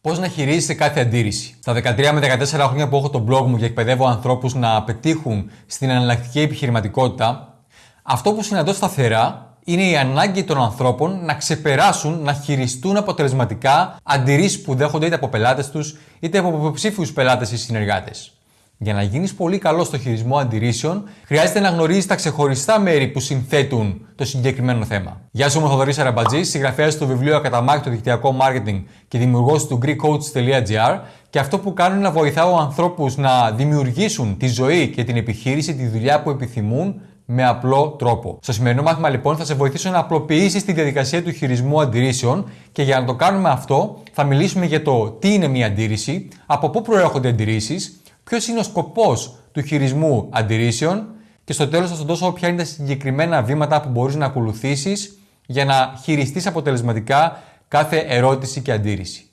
Πώς να χειρίζεσαι κάθε αντίρρηση. Στα 13 με 14 χρόνια που έχω το blog μου και εκπαιδεύω ανθρώπους να πετύχουν στην εναλλακτική επιχειρηματικότητα, αυτό που συναντώ σταθερά είναι η ανάγκη των ανθρώπων να ξεπεράσουν, να χειριστούν αποτελεσματικά αντιρρήσεις που δέχονται είτε από πελάτες τους είτε από υποψήφιους πελάτες ή συνεργάτες. Για να γίνεις πολύ καλό στο χειρισμό αντιρρήσεων, χρειάζεται να γνωρίζεις τα ξεχωριστά μέρη που συνθέτουν το συγκεκριμένο θέμα. Γεια σου, είμαι ο Θοδωρής Αραμπατζής, συγγραφέας του βιβλίου Ακαταμάχητο Δικτυακό Μάρκετινγκ και δημιουργός του GreekCoach.gr και αυτό που κάνω είναι να βοηθάω ανθρώπους να δημιουργήσουν τη ζωή και την επιχείρηση, τη δουλειά που επιθυμούν με απλό τρόπο. Στο σημερινό μάθημα λοιπόν θα σε βοηθήσω να απλοποιήσεις τη διαδικασία του χειρισμού αντιρρήσεων και για να το κάνουμε αυτό θα μιλήσουμε για το τι είναι μια αντίρρηση, από πού προέρχονται αντιρρήσεις, ποιος είναι ο σκοπός του χειρισμού αντιρρήσεων και στο τέλος θα σου δώσω ποια είναι τα συγκεκριμένα βήματα που μπορείς να ακολουθήσεις για να χειριστείς αποτελεσματικά κάθε ερώτηση και αντίρρηση.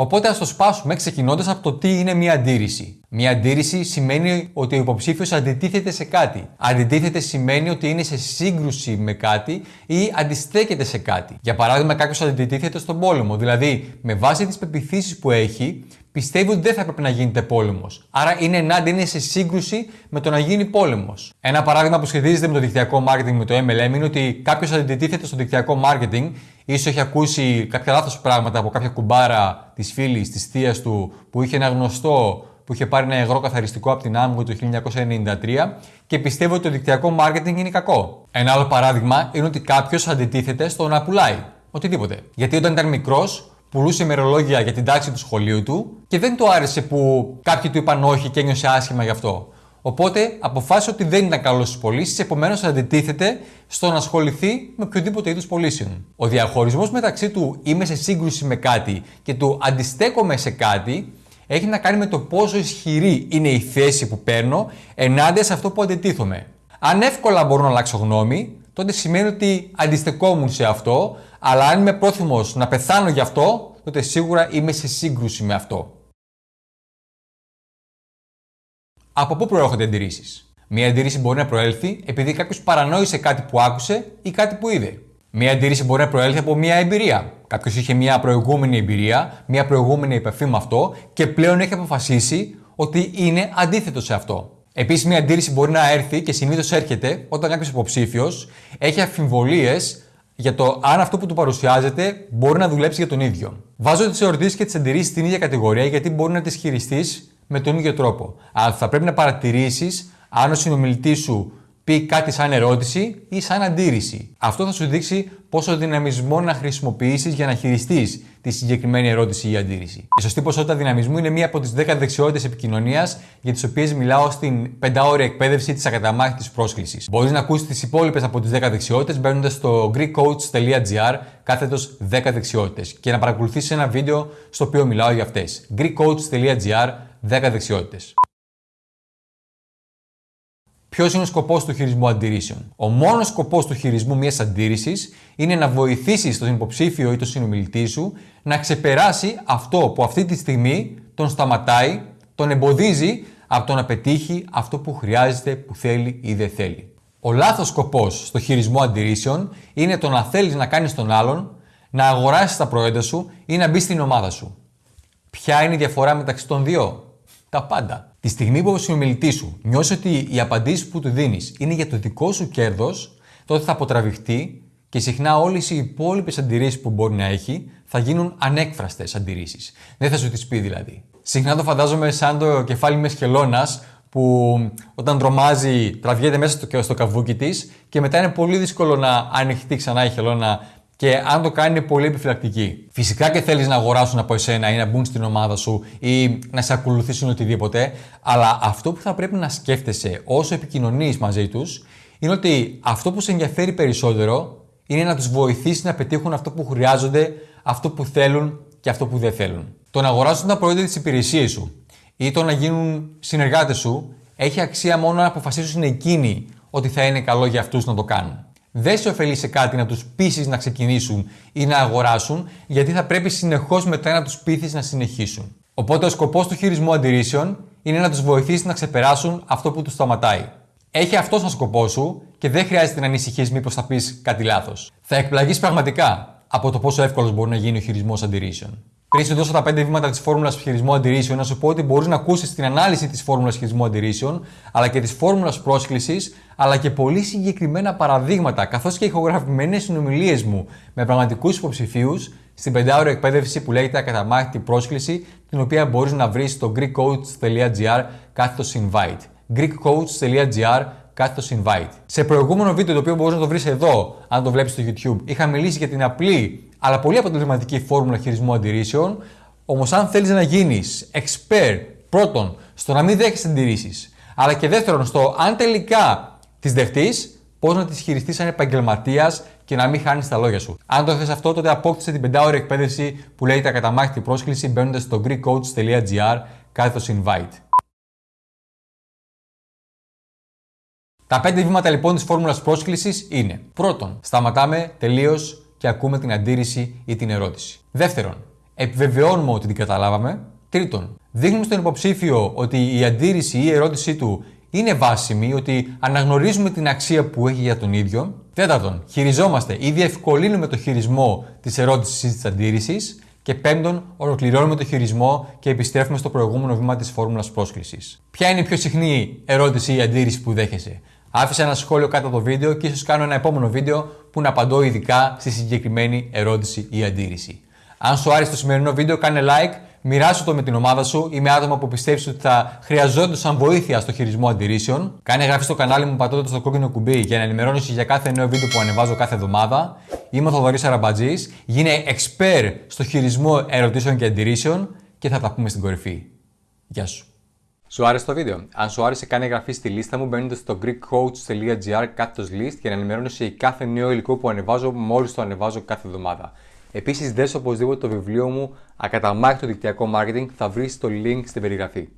Οπότε ας το σπάσουμε ξεκινώντας από το τι είναι μια αντίρρηση. Μια αντίρρηση σημαίνει ότι ο υποψήφιος αντιτίθεται σε κάτι. Αντιτίθεται σημαίνει ότι είναι σε σύγκρουση με κάτι ή αντιστέκεται σε κάτι. Για παράδειγμα, κάποιος αντιτίθεται στον πόλεμο. Δηλαδή, με βάση τις πεπιθήσεις που έχει, πιστεύει ότι δεν θα έπρεπε να γίνεται πόλεμος. Άρα είναι ενάντια, είναι σε σύγκρουση με το να γίνει πόλεμος. Ένα παράδειγμα που σχετίζεται με το δικτυακό marketing, με το MLM, είναι ότι κάποιος αντιτίθεται στο δικτυακό marketing, ίσως έχει ακούσει κάποια λάθος πράγματα από κάποια κουμπάρα της φίλης, της θείας του, που είχε ένα γνωστό που είχε πάρει ένα υγρό καθαριστικό από την Amway το 1993 και πιστεύει ότι το δικτυακό marketing είναι κακό. Ένα άλλο παράδειγμα είναι ότι κάποιος αντιτίθεται στο να πουλάει. Οτιδήποτε. Γιατί όταν ήταν μικρός, πουλούσε ημερολόγια για την τάξη του σχολείου του και δεν του άρεσε που κάποιοι του είπαν όχι και ένιωσε άσχημα γι' αυτό. Οπότε αποφάσισε ότι δεν ήταν καλός στις πωλήσεις, επομένως αντιτίθεται στο να ασχοληθεί με οποιοδήποτε είδους πωλήσεων. Ο διαχωρισμός μεταξύ του είμαι σε σύγκρουση με κάτι και του αντιστέκομαι σε κάτι έχει να κάνει με το πόσο ισχυρή είναι η θέση που παίρνω ενάντια σε αυτό που αντιτίθομαι. Αν εύκολα μπορώ να αλλάξω γνώμη, τότε σημαίνει ότι αντιστεκόμουν σε αυτό, αλλά αν είμαι πρόθυμος να πεθάνω γι' αυτό, τότε σίγουρα είμαι σε σύγκρουση με αυτό. Από πού προέρχονται αντιρρήσεις; Μία αντίρρηση μπορεί να προέλθει επειδή κάποιος παρανόησε κάτι που άκουσε ή κάτι που είδε. Μία αντίρρηση μπορεί να προέλθει από μία εμπειρία. Κάποιος είχε μία προηγούμενη εμπειρία, μία προηγούμενη επαφή με αυτό και πλέον έχει αποφασίσει ότι είναι αντίθετο σε αυτό. Επίσης, μία αντίρρηση μπορεί να έρθει και συνήθως έρχεται όταν κάποιος υποψήφιος έχει αμφιβολίε για το αν αυτό που του παρουσιάζεται μπορεί να δουλέψει για τον ίδιο. Βάζω τις ερωτήσεις και τις αντιρρήσεις στην ίδια κατηγορία γιατί μπορεί να τις χειριστείς με τον ίδιο τρόπο. Αλλά θα πρέπει να παρατηρήσεις αν ο συνομιλητής σου πει κάτι σαν ερώτηση ή σαν αντίρρηση. Αυτό θα σου δείξει πόσο δυναμισμό να χρησιμοποιήσεις για να χειριστείς τη συγκεκριμένη ερώτηση ή αντίρρηση. Η σωστή ποσότητα δυναμισμού είναι μία από τις 10 δεξιότητες επικοινωνίας για τις οποίες μιλάω στην 5ωρη εκπαίδευση της ακαταμάχητης πρόσκλησης. Μπορείς να ακούσεις τις υπόλοιπες από τις 10 δεξιότητες μπαίνοντας στο greekcoach.gr κάθετος 10 δεξιότητες και να παρακολουθήσεις ένα βίντεο στο οποίο μιλάω για αυτές. greekcoach.gr 10 δεξιότητες. Ποιος είναι ο σκοπός του χειρισμού αντιρρήσεων; Ο μόνος σκοπός του χειρισμού μιας αντίρρησης είναι να βοηθήσεις τον υποψήφιο ή τον συνομιλητή σου να ξεπεράσει αυτό που αυτή τη στιγμή τον σταματάει, τον εμποδίζει από το να πετύχει αυτό που χρειάζεται, που θέλει ή δεν θέλει. Ο λάθος σκοπός στο χειρισμό αντιρρήσεων είναι το να θέλεις να κάνεις τον άλλον να αγοράσεις τα προϊόντα σου ή να μπεις στην ομάδα σου. Ποια είναι η διαφορά μεταξύ των δύο, τα πάντα. Τη στιγμή που ο συνομιλητή σου νιώσει ότι οι απαντήσεις που του δίνεις είναι για το δικό σου κέρδος, τότε θα αποτραβηχτεί και συχνά όλες οι υπόλοιπες αντιρρήσεις που μπορεί να έχει θα γίνουν ανέκφραστες αντιρρήσεις. Δεν θα σου τις πει δηλαδή. Συχνά το φαντάζομαι σαν το κεφάλι με χελώνας που όταν τρομάζει τραβιέται μέσα στο, στο καβούκι της και μετά είναι πολύ δύσκολο να ανοιχτεί ξανά η χελώνα και αν το κάνει είναι πολύ επιφυλακτική. Φυσικά και θέλεις να αγοράσουν από εσένα ή να μπουν στην ομάδα σου ή να σε ακολουθήσουν οτιδήποτε, αλλά αυτό που θα πρέπει να σκέφτεσαι όσο επικοινωνείς μαζί τους είναι ότι αυτό που σε ενδιαφέρει περισσότερο είναι να τους βοηθήσεις να πετύχουν αυτό που χρειάζονται, αυτό που θέλουν και αυτό που δεν θέλουν. Το να αγοράσουν τα προϊόντα της υπηρεσίας σου ή το να γίνουν συνεργάτες σου έχει αξία μόνο αν αποφασίσουν εκείνοι ότι θα είναι καλό για αυτούς να το κάνουν δεν σε ωφελεί σε κάτι να τους πείσεις να ξεκινήσουν ή να αγοράσουν, γιατί θα πρέπει συνεχώς μετά να τους πείθεις να συνεχίσουν. Οπότε ο σκοπός του χειρισμού αντιρρήσεων είναι να τους βοηθήσεις να ξεπεράσουν αυτό που τους σταματάει. Έχει αυτό σαν σκοπό σου και δεν χρειάζεται να ανησυχείς μήπως θα πεις κάτι λάθος. Θα εκπλαγείς πραγματικά από το πόσο εύκολος μπορεί να γίνει ο χειρισμός αντιρρήσεων. Πριν σου δώσω τα 5 βήματα της φόρμουλας χειρισμού αντιρρήσεων, να σου πω ότι μπορείς να ακούσεις την ανάλυση της φόρμουλας χειρισμού αντιρρήσεων, αλλά και της φόρμουλας πρόσκλησης, αλλά και πολύ συγκεκριμένα παραδείγματα, καθώς και ηχογραφημένες συνομιλίες μου με πραγματικούς υποψηφίους στην πεντάωρη εκπαίδευση που λέγεται Ακαταμάχητη πρόσκληση, την οποία μπορείς να βρεις στο greekcoach.gr κάθετος invite. greekcoach.gr κάθετο invite. Σε προηγούμενο βίντεο, το οποίο μπορεί να το βρεις εδώ, αν το βλέπεις στο YouTube, είχα μιλήσει για την απλή αλλά πολύ αποτελεσματική φόρμουλα χειρισμού αντιρρήσεων. Όμως, αν θέλεις να γίνεις expert πρώτον στο να μην δέχεσαι αντιρρήσεις, αλλά και δεύτερον στο αν τελικά τις δεχτείς, πώς να τις χειριστείς σαν επαγγελματίας και να μην χάνεις τα λόγια σου. Αν το θες αυτό, τότε απόκτησε την πεντάωρη εκπαίδευση που λέγεται Ακαταμάχητη πρόσκληση μπαίνοντας στο greekcoach.gr κάθετο invite. Τα πέντε βήματα λοιπόν της φόρμουλας πρόσκλησης είναι: Πρώτον, σταματάμε τελείως και ακούμε την αντίρρηση ή την ερώτηση. Δεύτερον, επιβεβαιώνουμε ότι την καταλάβαμε. Τρίτον, δείχνουμε στον υποψήφιο ότι η αντίρρηση ή η ερώτησή του είναι βάσιμη, ότι αναγνωρίζουμε την αξία που έχει για τον ίδιο. Τέταρτον, χειριζόμαστε ή διευκολύνουμε το χειρισμό της ερώτησης ή της αντίρρησης. Και πέμπτον, ολοκληρώνουμε το χειρισμό και επιστρέφουμε στο προηγούμενο βήμα της φόρμουλας πρόσκλησης. Ποια είναι η πιο συχνή ερώτηση ή αντίρρηση που δέχεσαι; Άφησα ένα σχόλιο κάτω από το βίντεο και ίσως κάνω ένα επόμενο βίντεο που να απαντώ ειδικά στη συγκεκριμένη ερώτηση ή αντίρρηση. Αν σου άρεσε το σημερινό βίντεο, κάνε like, μοιράσου το με την ομάδα σου ή με άτομα που πιστεύει ότι θα χρειαζόντουσαν βοήθεια στο χειρισμό αντιρρήσεων. Κάνε εγγραφή στο κανάλι μου πατώντας το κόκκινο κουμπί για να ενημερώνεσαι για κάθε νέο βίντεο που ανεβάζω κάθε εβδομάδα. Είμαι ο Θοδωρής Αραμπατζής, γίνε expert στο χειρισμό ερωτήσεων και αντιρρήσεων και θα τα πούμε στην κορυφή. Γεια σου. Σου άρεσε το βίντεο; Αν σου άρεσε, κάνε εγγραφή στη λίστα μου μπαίνοντας στο greekcoach.gr κάθετος list για να ενημερώνεσαι για κάθε νέο υλικό που ανεβάζω μόλις το ανεβάζω κάθε εβδομάδα. Επίσης, δες οπωσδήποτε το βιβλίο μου Ακαταμάχητο δικτυακό marketing θα βρεις το link στην περιγραφή.